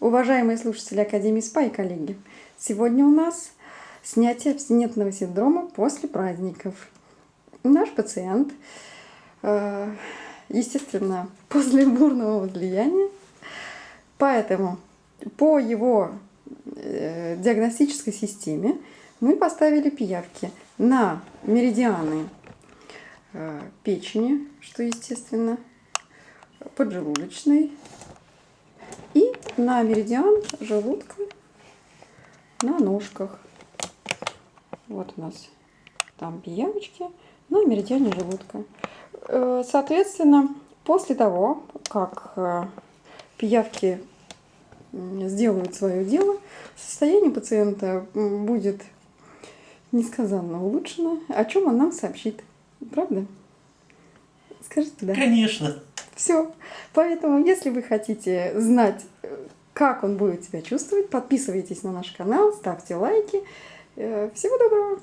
Уважаемые слушатели Академии СПА и коллеги, сегодня у нас снятие абстинентного синдрома после праздников. Наш пациент, э, естественно, после бурного влияния, поэтому по его э, диагностической системе мы поставили пиявки на меридианы э, печени, что естественно, поджелудочной, на меридиан желудка на ножках. Вот у нас там пиявочки на меридиане желудка. Э, соответственно, после того, как э, пиявки сделают свое дело, состояние пациента будет несказанно улучшено, о чем он нам сообщит. Правда? Скажите да. Конечно. Все. Поэтому, если вы хотите знать, как он будет себя чувствовать, подписывайтесь на наш канал, ставьте лайки. Э, всего доброго!